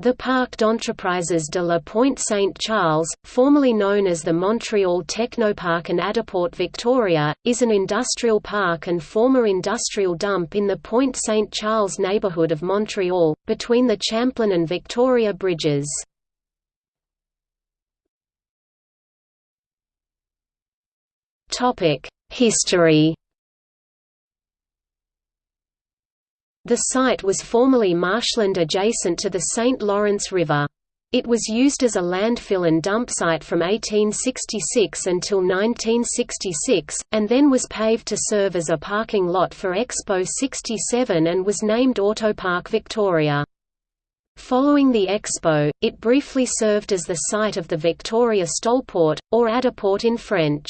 The Parc d'Entreprises de la Pointe Saint-Charles, formerly known as the Montreal Technoparc and Autoparc Victoria, is an industrial park and former industrial dump in the Pointe Saint-Charles neighbourhood of Montreal, between the Champlain and Victoria bridges. History The site was formerly marshland adjacent to the St. Lawrence River. It was used as a landfill and dump site from 1866 until 1966, and then was paved to serve as a parking lot for Expo 67 and was named Autoparc Victoria. Following the Expo, it briefly served as the site of the Victoria Stolport, or ADACport in French.